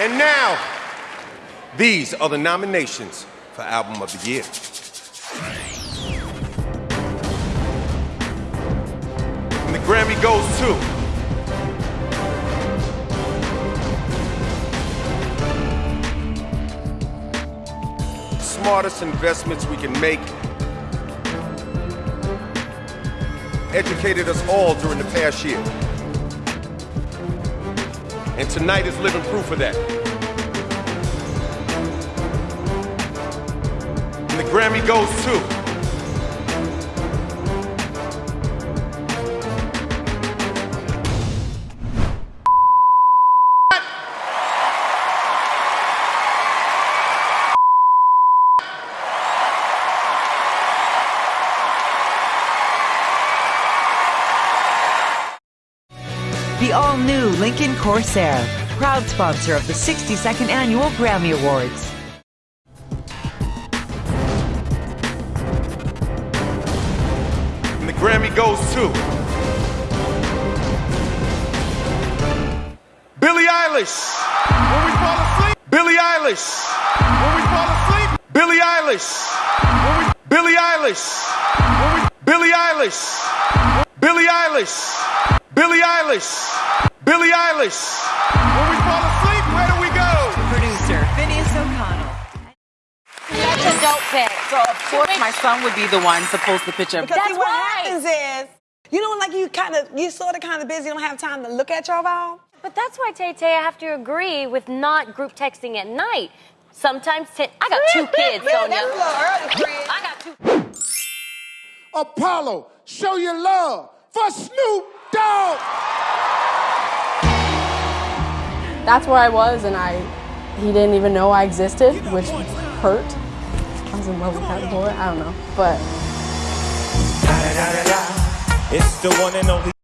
And now, these are the nominations for Album of the Year. And the Grammy goes to smartest investments we can make educated us all during the past year. And tonight is living proof of that. And the Grammy goes to The all new Lincoln Corsair, proud sponsor of the 62nd Annual Grammy Awards. And the Grammy goes to Billie Eilish. When we fall asleep, Billie Eilish. When we fall asleep, Billie Eilish. We, Billie Eilish. We, Billie Eilish. Billie Eilish. Billie Eilish. Billie Eilish. When we fall asleep, where do we go? Producer Finneas O'Connell. That's a dope pick. So of course my son would be the one to post the picture. Because That's see, what right. happens is, you know, like you kind of, you sort of kind of busy, don't have time to look at your phone. But that's why, Tay Tay, I have to agree with not group texting at night. Sometimes, ten, I got two kids, Man, Sonia. that's early. I got two. Apollo, show your love for Snoop Dogg. That's where I was, and I he didn't even know I existed, which hurt. I was in love with that boy. I don't know, but It's the one and only.